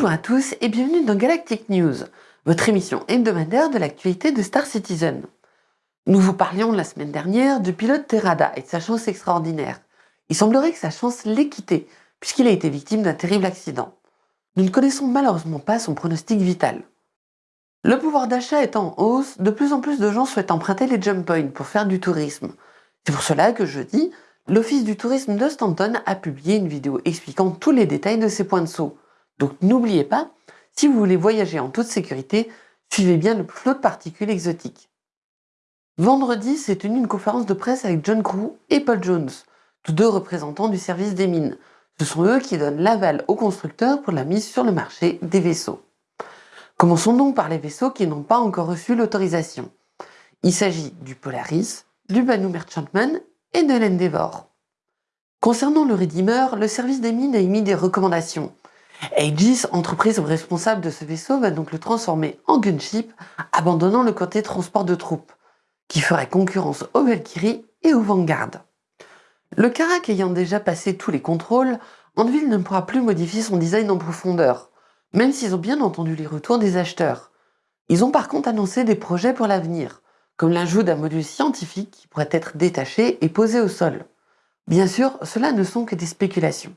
Bonjour à tous et bienvenue dans Galactic News, votre émission hebdomadaire de l'actualité de Star Citizen. Nous vous parlions la semaine dernière du pilote Terrada et de sa chance extraordinaire. Il semblerait que sa chance l'ait quitté, puisqu'il a été victime d'un terrible accident. Nous ne connaissons malheureusement pas son pronostic vital. Le pouvoir d'achat étant en hausse, de plus en plus de gens souhaitent emprunter les jump points pour faire du tourisme. C'est pour cela que jeudi, l'Office du tourisme de Stanton a publié une vidéo expliquant tous les détails de ces points de saut. Donc n'oubliez pas, si vous voulez voyager en toute sécurité, suivez bien le flot de particules exotiques. Vendredi s'est tenue une conférence de presse avec John Crew et Paul Jones, tous deux représentants du service des mines. Ce sont eux qui donnent l'aval aux constructeurs pour la mise sur le marché des vaisseaux. Commençons donc par les vaisseaux qui n'ont pas encore reçu l'autorisation. Il s'agit du Polaris, du Banu Merchantman et de l'Endeavour. Concernant le Redeemer, le service des mines a émis des recommandations. Aegis, entreprise responsable de ce vaisseau, va donc le transformer en gunship, abandonnant le côté transport de troupes, qui ferait concurrence aux Valkyrie et aux Vanguard. Le Karak ayant déjà passé tous les contrôles, Anvil ne pourra plus modifier son design en profondeur, même s'ils ont bien entendu les retours des acheteurs. Ils ont par contre annoncé des projets pour l'avenir, comme l'ajout d'un module scientifique qui pourrait être détaché et posé au sol. Bien sûr, cela ne sont que des spéculations.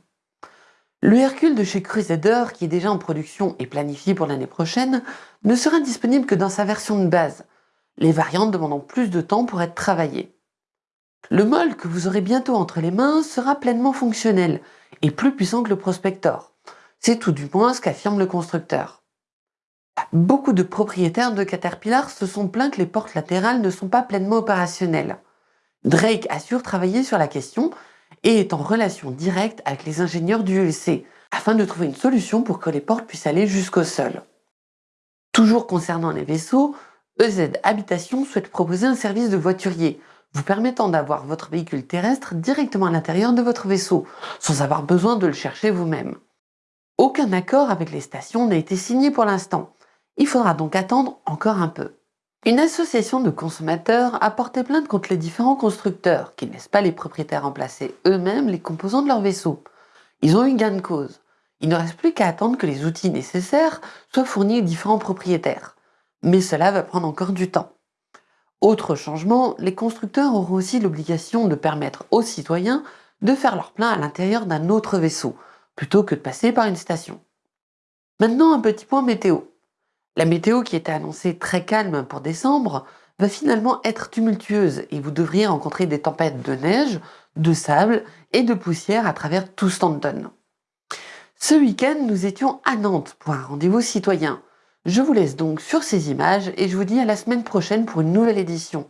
Le Hercule de chez Crusader, qui est déjà en production et planifié pour l'année prochaine, ne sera disponible que dans sa version de base, les variantes demandant plus de temps pour être travaillées. Le MOL que vous aurez bientôt entre les mains sera pleinement fonctionnel et plus puissant que le Prospector. C'est tout du moins ce qu'affirme le constructeur. Beaucoup de propriétaires de Caterpillar se sont plaints que les portes latérales ne sont pas pleinement opérationnelles. Drake assure travailler sur la question et est en relation directe avec les ingénieurs du ULC afin de trouver une solution pour que les portes puissent aller jusqu'au sol. Toujours concernant les vaisseaux, EZ Habitation souhaite proposer un service de voiturier vous permettant d'avoir votre véhicule terrestre directement à l'intérieur de votre vaisseau, sans avoir besoin de le chercher vous-même. Aucun accord avec les stations n'a été signé pour l'instant. Il faudra donc attendre encore un peu. Une association de consommateurs a porté plainte contre les différents constructeurs qui ne laissent pas les propriétaires remplacer eux-mêmes les composants de leur vaisseau. Ils ont eu gain de cause. Il ne reste plus qu'à attendre que les outils nécessaires soient fournis aux différents propriétaires. Mais cela va prendre encore du temps. Autre changement, les constructeurs auront aussi l'obligation de permettre aux citoyens de faire leur plein à l'intérieur d'un autre vaisseau, plutôt que de passer par une station. Maintenant un petit point météo. La météo qui était annoncée très calme pour décembre va finalement être tumultueuse et vous devriez rencontrer des tempêtes de neige, de sable et de poussière à travers tout Stanton. Ce week-end, nous étions à Nantes pour un rendez-vous citoyen. Je vous laisse donc sur ces images et je vous dis à la semaine prochaine pour une nouvelle édition.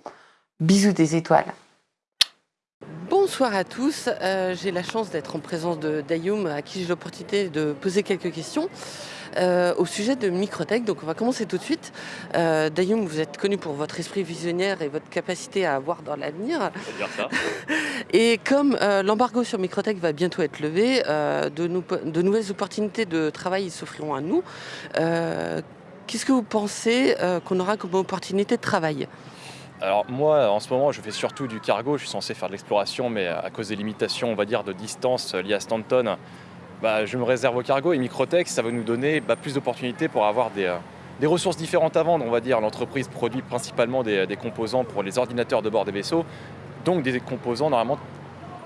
Bisous des étoiles Bonsoir à tous, euh, j'ai la chance d'être en présence de Dayoum à qui j'ai l'opportunité de poser quelques questions. Euh, au sujet de Microtech. Donc on va commencer tout de suite. Euh, Dayoum, vous êtes connu pour votre esprit visionnaire et votre capacité à voir dans l'avenir. et comme euh, l'embargo sur Microtech va bientôt être levé, de, de, nouvelles opportunités de travail s'offriront à nous. Qu'est-ce que vous pensez qu'on aura comme opportunité de travail? Alors moi, en ce moment, je fais surtout du cargo. Je suis censé faire de l'exploration, mais à cause des limitations, on va dire, de distance liées à Stanton, bah, je me réserve au cargo et Microtech, ça va nous donner bah, plus d'opportunités pour avoir euh, des, ressources différentes à vendre. On va dire l'entreprise produit principalement des, composants pour les ordinateurs de bord des vaisseaux, donc des composants normalement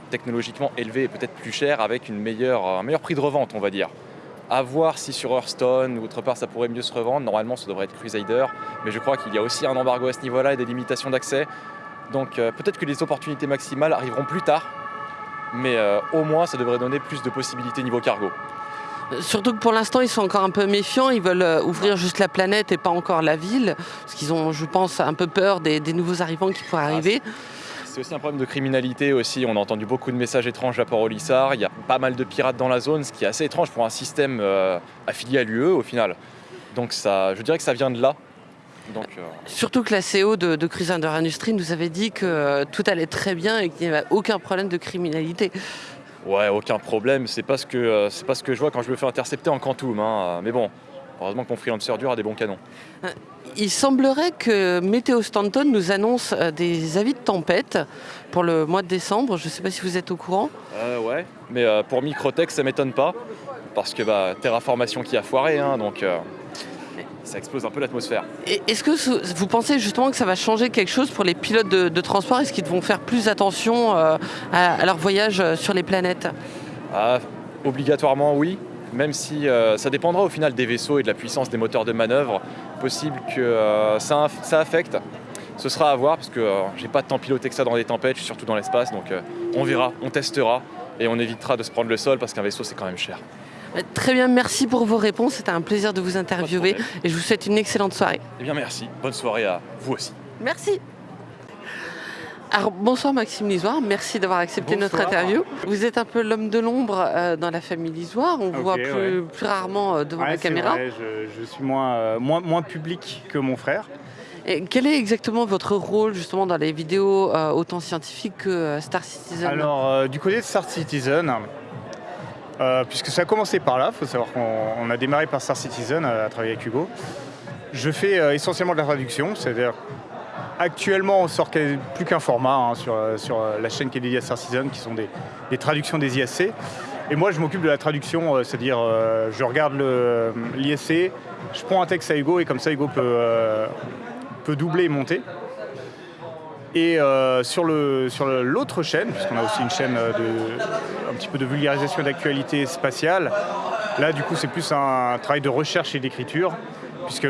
technologiquement élevés et peut-être plus chers avec un meilleur prix de revente, on va dire. À voir si sur Hearthstone ou autre part ça pourrait mieux se revendre. Normalement, ça devrait être Crusader, mais je crois qu'il y a aussi un embargo à ce niveau-là et des limitations d'accès. Donc euh, peut-être que les opportunités maximales arriveront plus tard, mais euh, au moins ça devrait donner plus de possibilités niveau cargo. Surtout que pour l'instant, ils sont encore un peu méfiants. Ils veulent euh, ouvrir juste la planète et pas encore la ville. Parce qu'ils ont, je pense, un peu peur des, nouveaux arrivants qui pourraient ah, arriver. c'est aussi un problème de criminalité aussi. On a entendu beaucoup de messages étranges à Port-au-Lissard. Il y a pas mal de pirates dans la zone, ce qui est assez étrange pour un système euh, affilié à l'UE au final. Donc ça, je dirais que ça vient de là. Euh, Surtout que la CEO de, de Crusader Industries nous avait dit que euh, tout allait très bien et qu'il n'y avait aucun problème de criminalité. Ouais, aucun problème. C'est pas ce que euh, c'est pas ce que je vois quand je me fais intercepter en Quantum. Hein. Mais bon, heureusement que mon freelancer dur a des bons canons. Il semblerait que Météo Stanton nous annonce des avis de tempête pour le mois de décembre. Je ne sais pas si vous êtes au courant. ouais, mais pour Microtech, ça m'étonne pas. parce que bah, terraformation qui a foiré, hein, donc euh, ça explose un peu l'atmosphère. Est-ce que ce- vous pensez justement que ça va changer quelque chose pour les pilotes de, de transport? Est-ce qu'ils vont faire plus attention euh, à, à leur voyage euh, sur les planètes? Ah, obligatoirement oui, même si euh, ça dépendra au final des vaisseaux et de la puissance des moteurs de manœuvre. Possible que euh, ça, ça affecte. Ce sera à voir parce que j'ai pas tant piloté que ça dans des tempêtes, je suis surtout dans l'espace, donc on verra, on testera et on évitera de se prendre le sol parce qu'un vaisseau c'est quand même cher. Très bien, merci pour vos réponses. C'était un plaisir de vous interviewer et je vous souhaite une excellente soirée. Eh bien merci, bonne soirée à vous aussi. Merci. Alors, bonsoir Maxime Lisoire, merci d'avoir accepté notre interview. Vous êtes un peu l'homme de l'ombre euh, dans la famille Lisoire, on vous voit plus, ouais. plus rarement euh, devant Ouais, la c'est caméra. vrai, je, je suis moins, euh, moins, moins public que mon frère. Et quel est exactement votre rôle justement dans les vidéos euh, autant scientifiques que euh, Star Citizen? Alors, euh, du côté de Star Citizen, euh, puisque ça a commencé par là, il faut savoir qu'on on a démarré par Star Citizen euh, à travailler avec Hugo. Je fais euh, essentiellement de la traduction, c'est-à-dire actuellement on sort plus qu'un format hein, sur, sur la chaîne qui est dédiée à Star Citizen, qui sont des, des traductions des ISC. Et moi je m'occupe de la traduction, c'est-à-dire je regarde l'ISC, je prends un texte à Hugo et comme ça Hugo peut, peut doubler et monter. Et euh, sur l'autre chaîne, puisqu'on a aussi une chaîne euh, un petit peu de vulgarisation d'actualité spatiale, là du coup c'est plus un travail de recherche et d'écriture, puisque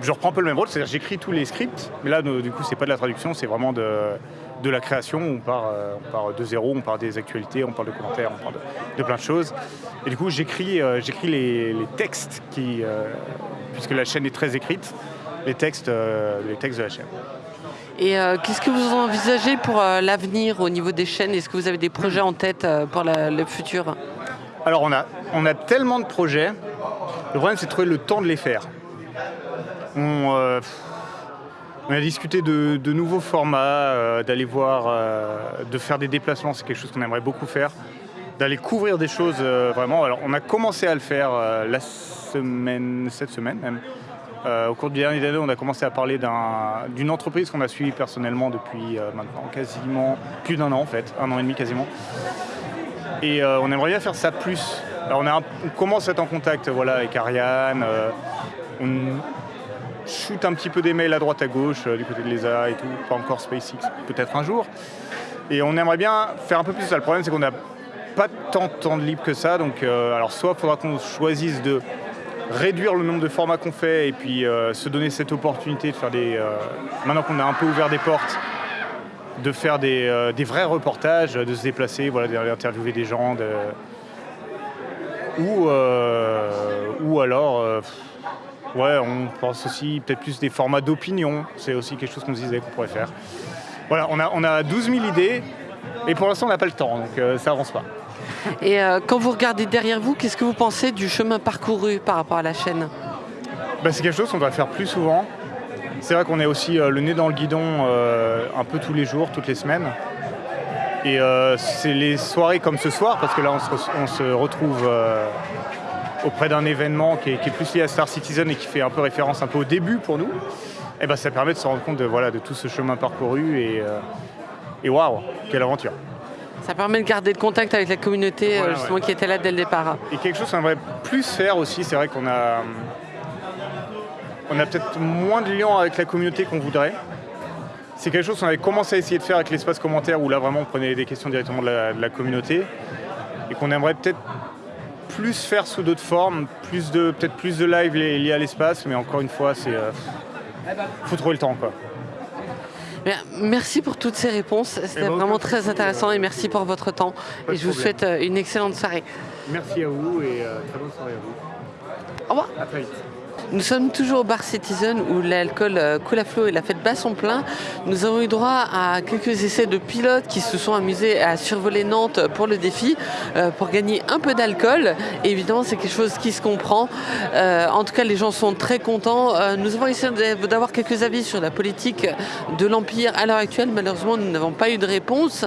je reprends un peu le même rôle, c'est-à-dire j'écris tous les scripts, mais là du coup c'est pas de la traduction, c'est vraiment de, la création, on part, euh, on part de zéro, on part des actualités, on parle de commentaires, on parle de, plein de choses. Et du coup j'écris les, textes, qui, puisque la chaîne est très écrite, les textes de la chaîne. Et euh, qu'est-ce que vous envisagez pour euh, l'avenir au niveau des chaînes? Est-ce que vous avez des projets en tête euh, pour le futur? Alors on a, on a tellement de projets, le problème c'est de trouver le temps de les faire. On, a discuté de, de nouveaux formats, d'aller voir, de faire des déplacements, c'est quelque chose qu'on aimerait beaucoup faire, d'aller couvrir des choses vraiment. Alors on a commencé à le faire la semaine, cette semaine même. Euh, au cours du dernier année, on a commencé à parler d'un- d'une entreprise qu'on a suivie personnellement depuis euh, maintenant quasiment plus d'un an en fait, un an et demi quasiment. Et euh, on aimerait bien faire ça plus. Alors on, commence à être en contact voilà, avec Ariane, on shoot un petit peu des mails à droite à gauche du côté de l'ESA et tout, pas encore SpaceX, peut-être un jour. Et on aimerait bien faire un peu plus ça. Le problème c'est qu'on n'a pas tant de temps de libre que ça, donc alors soit il faudra qu'on choisisse de réduire le nombre de formats qu'on fait et puis euh, se donner cette opportunité de faire des... euh, maintenant qu'on a un peu ouvert des portes, de faire des, euh, vrais reportages, de se déplacer, voilà, d'aller interviewer des gens, ou, ou alors, ouais, on pense aussi peut-être plus des formats d'opinion, c'est aussi quelque chose qu'on se disait qu'on pourrait faire. Voilà, on a, on a 12 000 idées, et pour l'instant on n'a pas le temps, donc euh, ça avance pas. Et euh, quand vous regardez derrière vous, qu'est-ce que vous pensez du chemin parcouru par rapport à la chaîne? Bah, c'est quelque chose qu'on doit faire plus souvent. C'est vrai qu'on est aussi euh, le nez dans le guidon un peu tous les jours, toutes les semaines. Et c'est les soirées comme ce soir, parce que là on se, re- on se retrouve auprès d'un événement qui est, qui est plus lié à Star Citizen et qui fait un peu référence un peu au début pour nous. Et ben ça permet de se rendre compte de, voilà, de tout ce chemin parcouru et, et waouh, quelle aventure. Ça permet de garder le contact avec la communauté euh, Voilà, justement ouais. qui était là dès le départ. Et quelque chose qu'on aimerait plus faire aussi, c'est vrai qu'on a, on a peut-être moins de liens avec la communauté qu'on voudrait. C'est quelque chose qu'on avait commencé à essayer de faire avec l'espace commentaire où là vraiment on prenait des questions directement de la, de la communauté et qu'on aimerait peut-être plus faire sous d'autres formes, plus de peut-être plus de live li- liés à l'espace, mais encore une fois c'est euh, faut trouver le temps quoi. Merci pour toutes ces réponses, c'était Eh ben, aucun vraiment très intéressant et merci pour votre temps. Et je vous souhaite euh, une excellente soirée. Merci à vous et euh, très bonne soirée à vous. Au revoir. À très vite. Nous sommes toujours au bar Citizen où l'alcool euh, coule à flot et la fête bat son plein. Nous avons eu droit à quelques essais de pilotes qui se sont amusés à survoler Nantes pour le défi, euh, pour gagner un peu d'alcool. Évidemment, c'est quelque chose qui se comprend. Euh, en tout cas, les gens sont très contents. Nous avons essayé d'avoir quelques avis sur la politique de l'Empire à l'heure actuelle. Malheureusement, nous n'avons pas eu de réponse.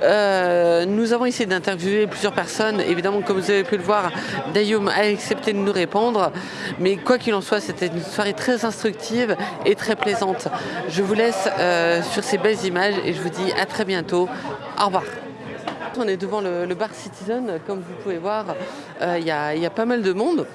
Nous avons essayé d'interviewer plusieurs personnes. Évidemment, comme vous avez pu le voir, Dayoum a accepté de nous répondre. Mais quoi qu'il en soit, c'était une soirée très instructive et très plaisante. Je vous laisse euh, sur ces belles images et je vous dis à très bientôt. Au revoir. On est devant le, bar Citizen, comme vous pouvez voir, euh, il y a pas mal de monde.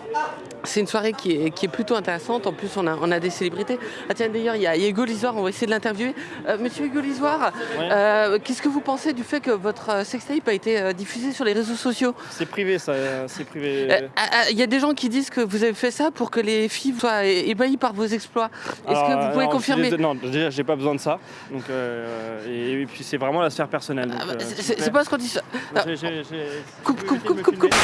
C'est une soirée qui est, qui est plutôt intéressante. En plus, on a, on a des célébrités. Ah tiens, d'ailleurs, il y a, il y a Hugo Lisoire, on va essayer de l'interviewer. Euh, Monsieur Hugo Lisoire, Ouais. euh, qu'est-ce que vous pensez du fait que votre euh, sextape a été euh, diffusé sur les réseaux sociaux? C'est privé, ça, c'est privé. Euh, ah, ah, Il y a des gens qui disent que vous avez fait ça pour que les filles soient ébahies par vos exploits. Est-ce que vous pouvez non, confirmer? Non, déjà, j'ai pas besoin de ça. Donc, euh, et, et puis, c'est vraiment la sphère personnelle. Ah bah, c'est- pas ce qu'on dit. Coupe, coupe, coupe, coupe,